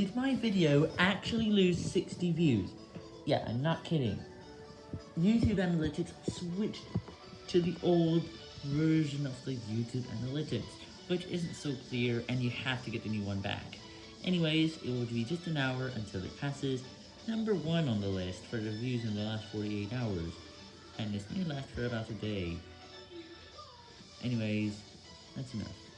did my video actually lose 60 views? Yeah, I'm not kidding. YouTube Analytics switched to the old version of the YouTube Analytics, which isn't so clear and you have to get the new one back. Anyways, it will be just an hour until it passes number one on the list for the views in the last 48 hours, and this may last for about a day. Anyways, that's enough.